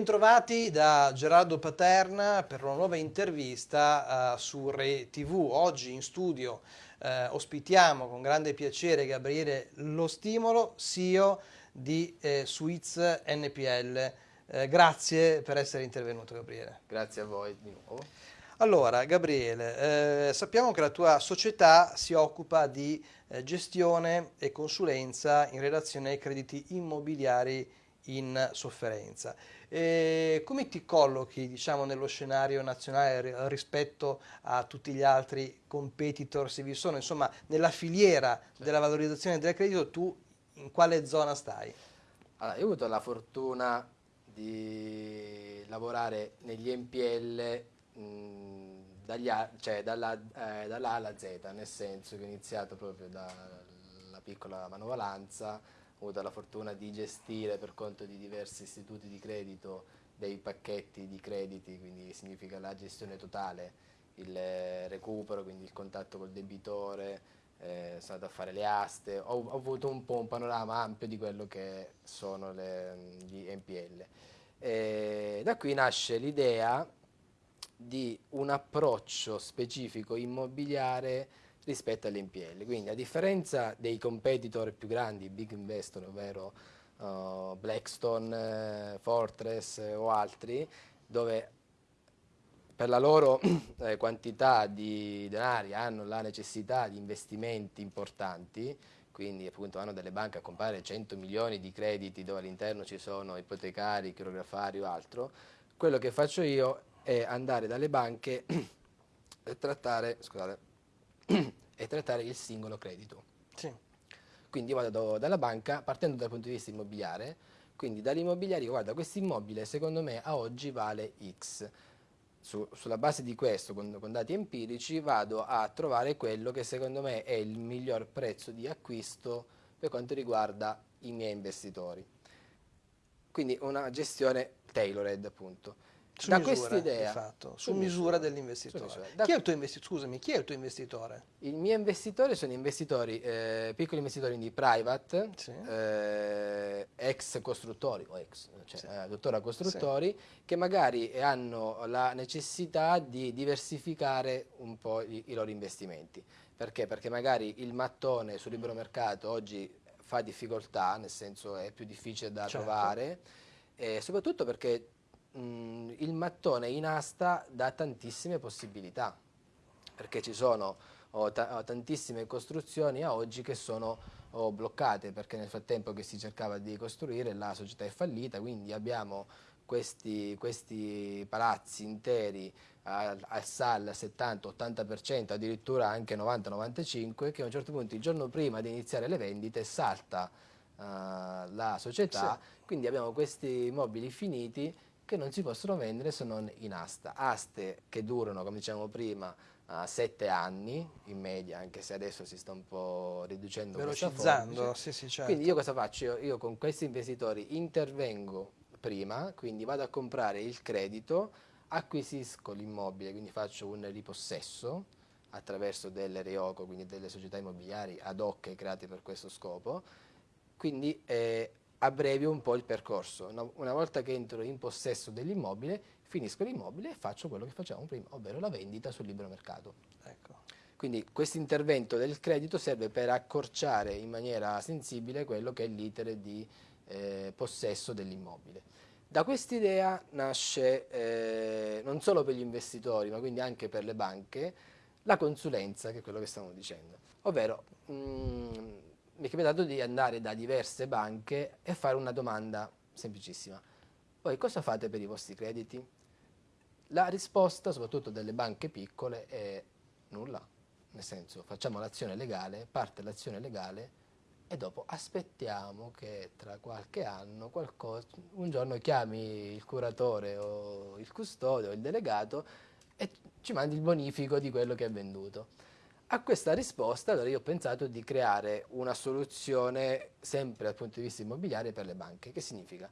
Bentrovati da Gerardo Paterna per una nuova intervista uh, su Re TV. Oggi in studio uh, ospitiamo con grande piacere Gabriele Lo Stimolo, CEO di eh, Suiz NPL. Eh, grazie per essere intervenuto Gabriele. Grazie a voi di nuovo. Allora Gabriele, eh, sappiamo che la tua società si occupa di eh, gestione e consulenza in relazione ai crediti immobiliari in sofferenza. E come ti collochi diciamo, nello scenario nazionale rispetto a tutti gli altri competitor, se vi sono, insomma, nella filiera della valorizzazione del credito, tu in quale zona stai? Allora, io ho avuto la fortuna di lavorare negli NPL mh, dagli, cioè dalla, eh, dalla A alla Z, nel senso che ho iniziato proprio dalla piccola manovalanza, ho avuto la fortuna di gestire per conto di diversi istituti di credito dei pacchetti di crediti, quindi significa la gestione totale, il recupero, quindi il contatto col debitore, eh, sono andato a fare le aste, ho, ho, avuto un po' un panorama ampio di quello che sono le, gli NPL. E da qui nasce l'idea di un approccio specifico immobiliare rispetto all'NPL. Quindi a differenza dei competitor più grandi, big investor, ovvero uh, Blackstone, uh, Fortress uh, o altri, dove per la loro eh, quantità di denari hanno la necessità di investimenti importanti, quindi appunto hanno delle banche a comprare 100 milioni di crediti dove all'interno ci sono ipotecari, chirografari o altro, quello che faccio io è andare dalle banche e trattare, scusate, e trattare il singolo credito. Sì. Quindi vado dalla banca partendo dal punto di vista immobiliare, quindi dall'immobiliare guarda questo immobile secondo me a oggi vale X. Su, sulla base di questo, con, con, dati empirici, vado a trovare quello che secondo me è il miglior prezzo di acquisto per quanto riguarda i miei investitori. Quindi una gestione tailored appunto. Su da questa idea, fatto, su, su misura, misura dell'investitore. Scusami, chi è il tuo investitore? I miei investitori sono investitori, eh, piccoli investitori di private, sì. eh, ex costruttori, o ex, cioè sì. eh, dottora costruttori, sì. che magari hanno la necessità di diversificare un po' i, i loro investimenti. Perché? Perché magari il mattone sul libero mercato oggi fa difficoltà, nel senso è più difficile da certo. trovare, e soprattutto perché mh, mm, il mattone in asta dà tantissime possibilità, perché ci sono oh, ta tantissime costruzioni a oggi che sono oh, bloccate, perché nel frattempo che si cercava di costruire la società è fallita, quindi abbiamo questi, questi palazzi interi al, al SAL 70-80%, addirittura anche 90-95%, che a un certo punto il giorno prima di iniziare le vendite salta uh, la società, sì. quindi abbiamo questi immobili finiti che non si possono vendere se non in asta. Aste che durano, come dicevamo prima, uh, sette anni in media, anche se adesso si sta un po' riducendo Velocizzando, sì, sì, certo. Quindi io cosa faccio? Io, io con questi investitori intervengo prima, quindi vado a comprare il credito, acquisisco l'immobile, quindi faccio un ripossesso attraverso delle REOCO, quindi delle società immobiliari ad hoc create per questo scopo, quindi eh, abbrevio un po' il percorso. Una, volta che entro in possesso dell'immobile, finisco l'immobile e faccio quello che facevamo prima, ovvero la vendita sul libero mercato. Ecco. Quindi questo intervento del credito serve per accorciare in maniera sensibile quello che è l'iter di eh, possesso dell'immobile. Da quest'idea nasce, eh, non solo per gli investitori, ma quindi anche per le banche, la consulenza, che è quello che stiamo dicendo. Ovvero, mh, mm, mi è capitato di andare da diverse banche e fare una domanda semplicissima. Voi cosa fate per i vostri crediti? La risposta, soprattutto delle banche piccole, è nulla. Nel senso, facciamo l'azione legale, parte l'azione legale e dopo aspettiamo che tra qualche anno qualcosa, un giorno chiami il curatore o il custode o il delegato e ci mandi il bonifico di quello che è venduto. A questa risposta allora io ho pensato di creare una soluzione sempre dal punto di vista immobiliare per le banche. Che significa?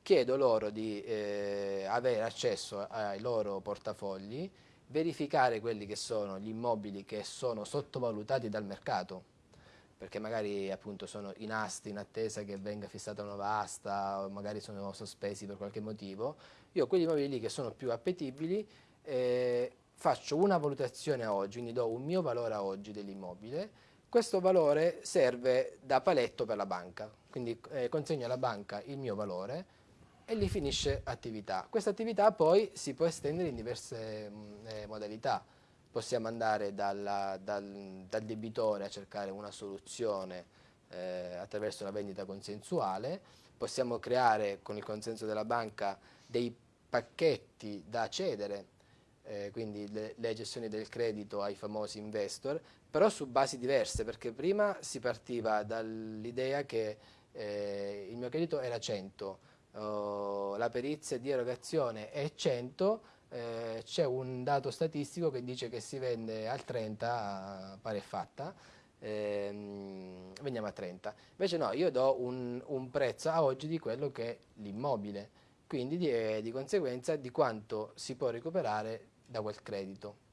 Chiedo loro di eh, avere accesso ai loro portafogli, verificare quelli che sono gli immobili che sono sottovalutati dal mercato, perché magari appunto sono in asta in attesa che venga fissata una nuova asta o magari sono sospesi per qualche motivo, io quegli immobili che sono più appetibili eh, faccio una valutazione oggi, quindi do un mio valore oggi dell'immobile, questo valore serve da paletto per la banca, quindi eh, consegno alla banca il mio valore e lì finisce attività. Questa attività poi si può estendere in diverse mm, eh, modalità. Possiamo andare dalla, dal, dal, debitore a cercare una soluzione eh, attraverso la vendita consensuale, possiamo creare con il consenso della banca dei pacchetti da cedere, eh, quindi le, le, gestioni del credito ai famosi investor, però su basi diverse, perché prima si partiva dall'idea che eh, il mio credito era 100, oh, la perizia di erogazione è 100, eh, c'è un dato statistico che dice che si vende al 30 pare fatta, ehm, vendiamo a 30. Invece no, io do un, un prezzo a oggi di quello che è l'immobile, quindi di, eh, di conseguenza di quanto si può recuperare da quel credito.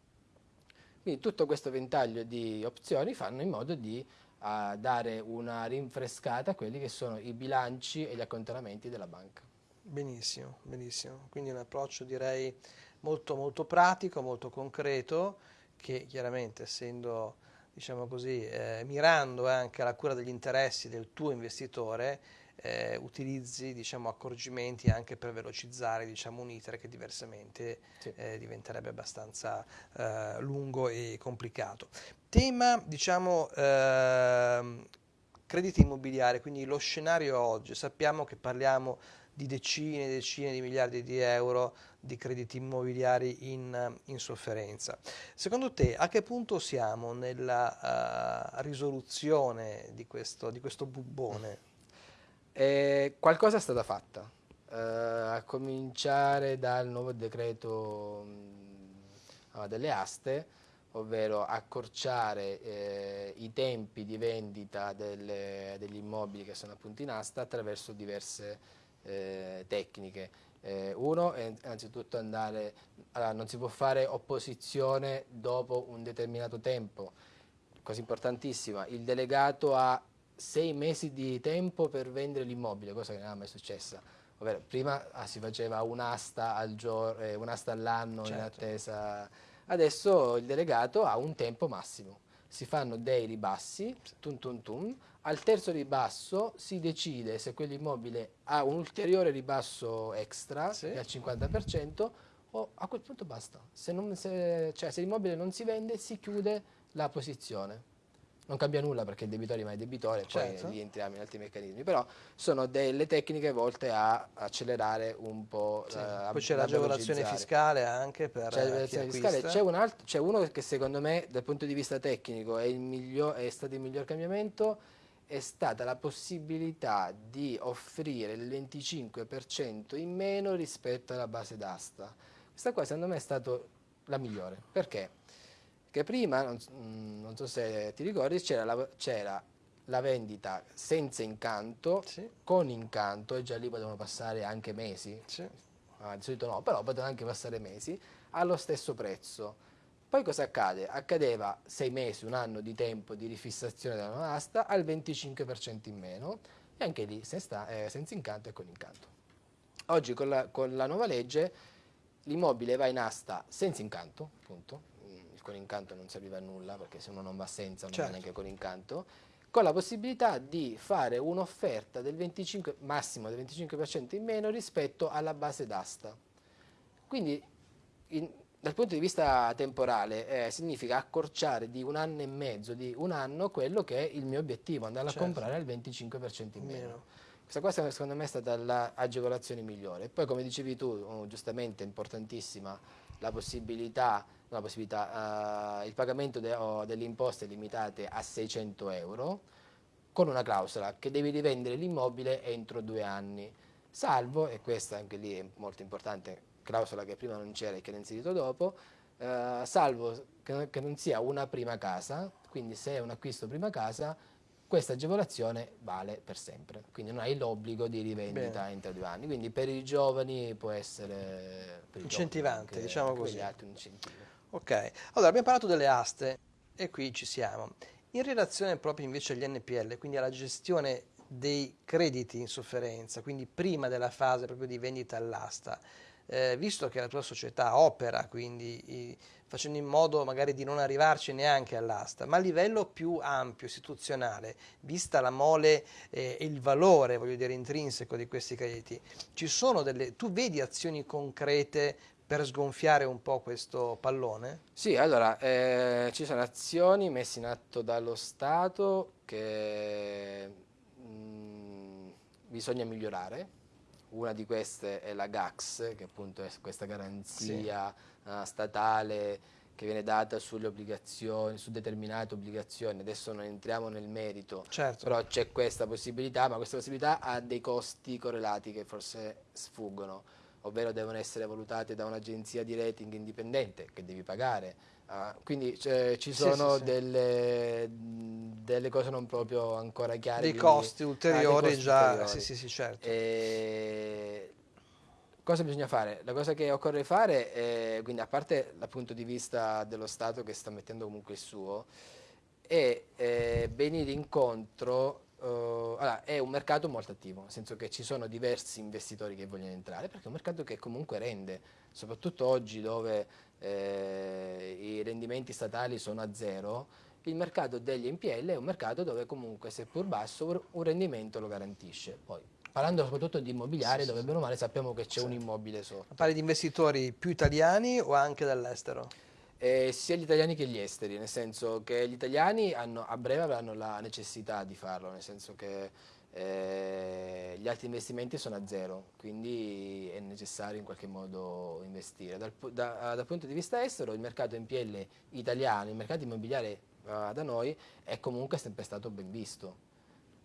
Quindi tutto questo ventaglio di opzioni fanno in modo di uh, dare una rinfrescata a quelli che sono i bilanci e gli accontenamenti della banca. Benissimo, benissimo. Quindi un approccio direi molto molto pratico, molto concreto, che chiaramente essendo diciamo così, eh, mirando anche alla cura degli interessi del tuo investitore, eh, utilizzi diciamo, accorgimenti anche per velocizzare diciamo, un iter che diversamente sì. eh, diventerebbe abbastanza eh, lungo e complicato. Tema diciamo, ehm, crediti immobiliari, quindi lo scenario oggi, sappiamo che parliamo di decine e decine di miliardi di euro di crediti immobiliari in, in sofferenza. Secondo te a che punto siamo nella uh, risoluzione di questo, di questo bubbone? Eh, qualcosa è stata fatta, uh, a cominciare dal nuovo decreto mh, mm, delle aste, ovvero accorciare eh, i tempi di vendita delle, degli immobili che sono appunto in asta attraverso diverse eh, tecniche. Eh, uno è innanzitutto andare, allora, non si può fare opposizione dopo un determinato tempo, cosa importantissima, il delegato ha sei mesi di tempo per vendere l'immobile, cosa che non è mai successa. Ovvero, prima ah, si faceva un'asta al eh, un all'anno certo. in attesa, adesso il delegato ha un tempo massimo si fanno dei ribassi, tum tum tum, al terzo ribasso si decide se quell'immobile ha un ulteriore ribasso extra, sì. al 50%, o a quel punto basta. Se, se, cioè, se l'immobile non si vende si chiude la posizione non cambia nulla perché il debitore rimane debitore, certo. poi rientriamo in altri meccanismi, però sono delle tecniche volte a accelerare un po'. Sì. Uh, poi c'è l'agevolazione fiscale anche per c'è fiscale. C'è, un c'è uno che secondo me dal punto di vista tecnico è, miglior, è stato il miglior cambiamento, è stata la possibilità di offrire il 25% in meno rispetto alla base d'asta. Questa qua secondo me è stata la migliore, perché? Che prima, non, mm, non so se ti ricordi, c'era la, la, vendita senza incanto, sì. con incanto, e già lì potevano passare anche mesi, sì. ah, di solito no, però potevano anche passare mesi, allo stesso prezzo. Poi cosa accade? Accadeva sei mesi, un anno di tempo di rifissazione della nuova asta al 25% in meno e anche lì senza, eh, senza incanto e con incanto. Oggi con la, con la nuova legge l'immobile va in asta senza incanto, appunto, con incanto non serviva a nulla perché se uno non va senza non certo. va neanche con incanto con la possibilità di fare un'offerta del 25, massimo del 25% in meno rispetto alla base d'asta. Quindi in, dal punto di vista temporale eh, significa accorciare di un anno e mezzo, di un anno, quello che è il mio obiettivo, andare certo. a comprare al 25% in meno. meno. Questa qua secondo me è stata l'agevolazione migliore. Poi come dicevi tu, oh, giustamente importantissima, la possibilità la possibilità, uh, il pagamento de, oh, delle imposte limitate a 600 euro con una clausola che devi rivendere l'immobile entro due anni, salvo, e questa anche lì è molto importante, clausola che prima non c'era e che l'ho inserito dopo, uh, salvo che, che non sia una prima casa, quindi se è un acquisto prima casa, questa agevolazione vale per sempre, quindi non hai l'obbligo di rivendita Bene. entro due anni, quindi per i giovani può essere incentivante, giovani, diciamo così. Ok, allora abbiamo parlato delle aste e qui ci siamo. In relazione proprio invece agli NPL, quindi alla gestione dei crediti in sofferenza, quindi prima della fase proprio di vendita all'asta, eh, visto che la tua società opera, quindi i, facendo in modo magari di non arrivarci neanche all'asta, ma a livello più ampio, istituzionale, vista la mole eh, e il valore, voglio dire, intrinseco di questi crediti, ci sono delle, tu vedi azioni concrete per sgonfiare un po' questo pallone? Sì, allora, eh, ci sono azioni messe in atto dallo Stato che mh, mm, bisogna migliorare. Una di queste è la GAX, che appunto è questa garanzia sì. uh, statale che viene data sulle obbligazioni, su determinate obbligazioni. Adesso non entriamo nel merito, certo. però c'è questa possibilità, ma questa possibilità ha dei costi correlati che forse sfuggono ovvero devono essere valutate da un'agenzia di rating indipendente che devi pagare. Uh, quindi cioè, ci sono sì, sì, delle, delle, cose non proprio ancora chiare. Dei quindi, costi ulteriori ah, costi già, ulteriori. sì sì sì certo. E... Cosa bisogna fare? La cosa che occorre fare, è, quindi a parte dal punto di vista dello Stato che sta mettendo comunque il suo, è eh, venire incontro Uh, allora, è un mercato molto attivo, nel senso che ci sono diversi investitori che vogliono entrare, perché è un mercato che comunque rende, soprattutto oggi dove eh, i rendimenti statali sono a zero, il mercato degli NPL è un mercato dove comunque, seppur basso, un rendimento lo garantisce. Poi, parlando soprattutto di immobiliare, sì, dove bene o male sappiamo che c'è sì. un immobile sotto. Parli di investitori più italiani o anche dall'estero? Eh, sia gli italiani che gli esteri, nel senso che gli italiani hanno, a breve avranno la necessità di farlo, nel senso che eh, gli altri investimenti sono a zero, quindi è necessario in qualche modo investire. Dal, da, dal punto di vista estero il mercato NPL italiano, il mercato immobiliare uh, da noi è comunque sempre stato ben visto.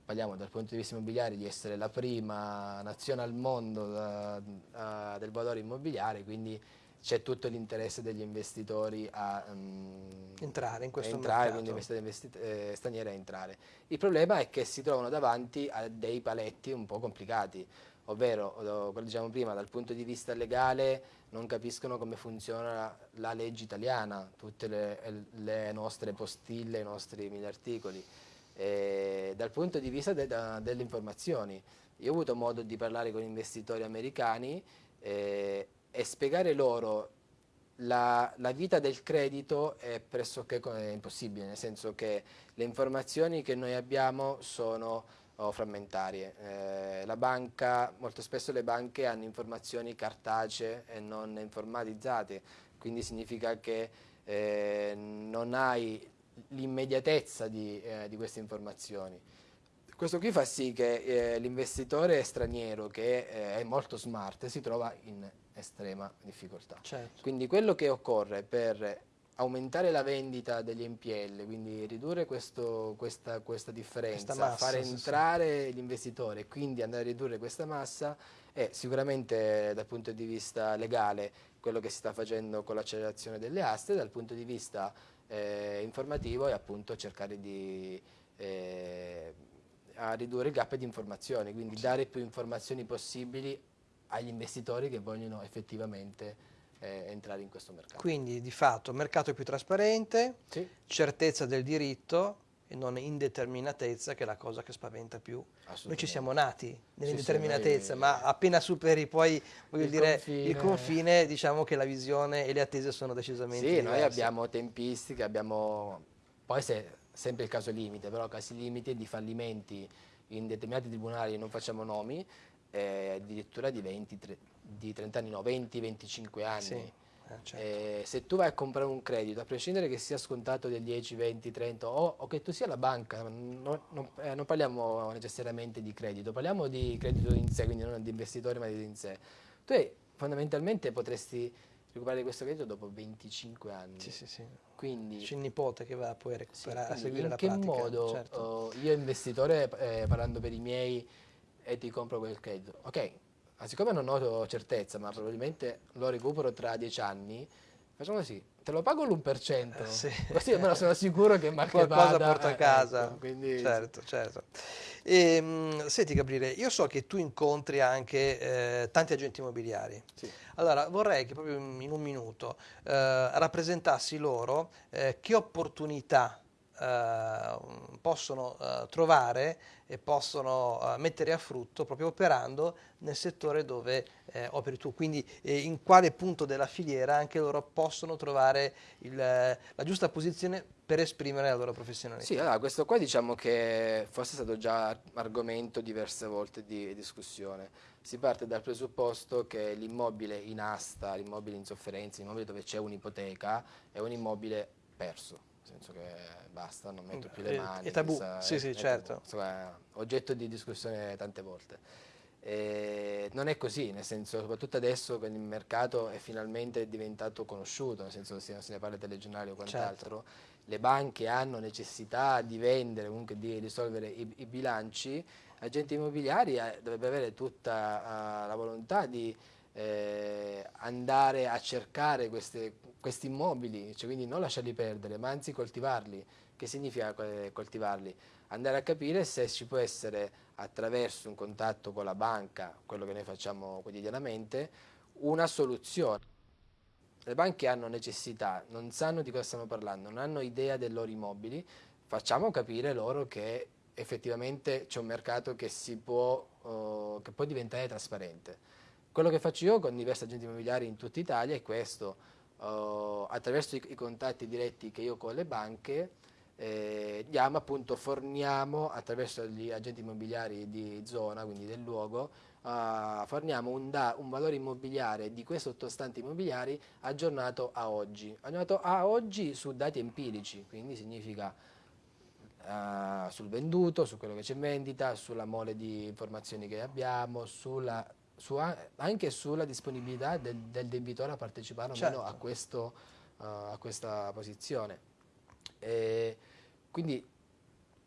Parliamo dal punto di vista immobiliare di essere la prima nazione al mondo uh, uh, del valore immobiliare, quindi c'è tutto l'interesse degli investitori a um, entrare in questo entrare, mercato. quindi investitori eh, stranieri a entrare. Il problema è che si trovano davanti a dei paletti un po' complicati, ovvero, come diciamo prima, dal punto di vista legale non capiscono come funziona la legge italiana, tutte le, le nostre postille, i nostri mille articoli. E dal punto di vista de, delle informazioni, io ho avuto modo di parlare con investitori americani eh, e spiegare loro la, la, vita del credito è pressoché impossibile, nel senso che le informazioni che noi abbiamo sono oh, frammentarie. Eh, banca, molto spesso le banche hanno informazioni cartacee e non informatizzate, quindi significa che eh, non hai l'immediatezza di, eh, di queste informazioni. Questo qui fa sì che eh, l'investitore straniero che eh, è molto smart si trova in estrema difficoltà. Certo. Quindi quello che occorre per aumentare la vendita degli NPL, quindi ridurre questo, questa, questa, differenza, massa, fare entrare sì. l'investitore e quindi andare a ridurre questa massa è sicuramente dal punto di vista legale quello che si sta facendo con l'accelerazione delle aste, dal punto di vista eh, informativo è appunto cercare di eh, a ridurre il gap di informazioni, quindi sì. dare più informazioni possibili agli investitori che vogliono effettivamente eh, entrare in questo mercato. Quindi di fatto mercato più trasparente, sì. certezza del diritto e non indeterminatezza che è la cosa che spaventa più. Noi ci siamo nati nell'indeterminatezza, sì, ma appena superi poi voglio il dire, confine. il confine, diciamo che la visione e le attese sono decisamente sì, diverse. noi abbiamo tempistiche, abbiamo poi se sempre il caso limite, però casi limite di fallimenti in determinati tribunali, non facciamo nomi, eh, addirittura di 20, di 30 anni, no, 20-25 anni. Sì, eh, certo. eh, se tu vai a comprare un credito, a prescindere che sia scontato del 10, 20, 30 o, o che tu sia la banca, non, non, eh, non, parliamo necessariamente di credito, parliamo di credito in sé, quindi non di investitori ma di in sé. Tu fondamentalmente potresti recuperare questo credito dopo 25 anni. Sì, sì, sì. Quindi, C'è il nipote che va poi a, recuperare, sì, a seguire la pratica. In che modo certo. oh, io investitore, eh, parlando per i miei, e ti compro quel credito? Ok, ma siccome non ho certezza, ma probabilmente lo recupero tra 10 anni, facciamo così, te lo pago l'1%, eh, sì. così almeno sono sicuro che Marche Qualcosa vada, porta a casa, ecco, quindi... certo, certo. E, mh, senti Gabriele, io so che tu incontri anche eh, tanti agenti immobiliari. Sì. Allora vorrei che proprio in un minuto eh, rappresentassi loro eh, che opportunità eh, possono eh, trovare e possono eh, mettere a frutto proprio operando nel settore dove eh, operi tu, quindi in quale punto della filiera anche loro possono trovare il, la giusta posizione per esprimere la loro professionalità. Sì, allora questo qua diciamo che forse è stato già argomento diverse volte di discussione. Si parte dal presupposto che l'immobile in asta, l'immobile in sofferenza, l'immobile dove c'è un'ipoteca è un immobile perso, nel senso che basta, non metto più le mani. È tabù, sì, sì, certo. Insomma, oggetto di discussione tante volte. E non è così, nel senso, soprattutto adesso che il mercato è finalmente diventato conosciuto, nel senso che se ne parla telegiornali o quant'altro, certo le banche hanno necessità di vendere, comunque di risolvere i, i bilanci, agenti immobiliari eh, dovrebbe avere tutta uh, la volontà di eh, andare a cercare queste, questi immobili, cioè quindi non lasciarli perdere, ma anzi coltivarli. Che significa coltivarli? Andare a capire se ci può essere attraverso un contatto con la banca, quello che noi facciamo quotidianamente, una soluzione le banche hanno necessità, non sanno di cosa stiamo parlando, non hanno idea dei loro immobili, facciamo capire loro che effettivamente c'è un mercato che, può, uh, che può diventare trasparente. Quello che faccio io con diversi agenti immobiliari in tutta Italia è questo, uh, attraverso i, i, contatti diretti che io ho con le banche, eh, diamo appunto, forniamo attraverso gli agenti immobiliari di zona, quindi del luogo, uh, forniamo un, da, un, valore immobiliare di quei sottostanti immobiliari aggiornato a oggi, aggiornato a oggi su dati empirici, quindi significa uh, sul venduto, su quello che c'è in vendita, sulla mole di informazioni che abbiamo, sulla, su, anche sulla disponibilità del, del, debitore a partecipare o certo. meno a, questo, uh, a questa posizione. E quindi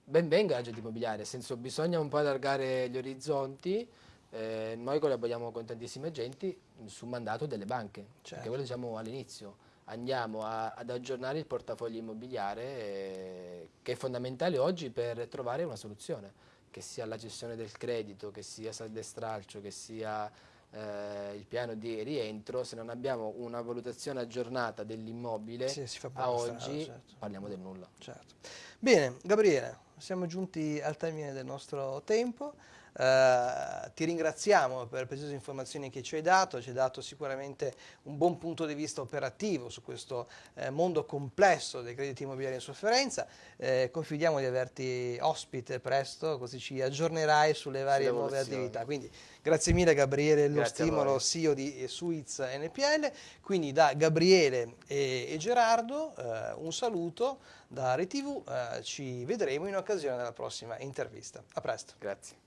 ben venga l'agente immobiliare, nel senso bisogna un po' allargare gli orizzonti, eh, noi collaboriamo con tantissimi agenti su mandato delle banche, certo. perché quello diciamo all'inizio, andiamo a, ad aggiornare il portafoglio immobiliare eh, che è fondamentale oggi per trovare una soluzione, che sia la gestione del credito, che sia saldo e stralcio, che sia eh, il piano di rientro, se non abbiamo una valutazione aggiornata dell'immobile sì, a oggi certo. parliamo del nulla. Certo. Bene, Gabriele, siamo giunti al termine del nostro tempo. Uh, ti ringraziamo per le preziose informazioni che ci hai dato, ci hai dato sicuramente un buon punto di vista operativo su questo eh, mondo complesso dei crediti immobiliari in sofferenza. Eh, confidiamo di averti ospite presto, così ci aggiornerai sulle varie nuove attività. Quindi grazie mille Gabriele, lo stimolo CEO di Suiz NPL. Quindi da Gabriele e, e Gerardo eh, un saluto da RTV, eh, ci vedremo in occasione della prossima intervista. A presto. Grazie.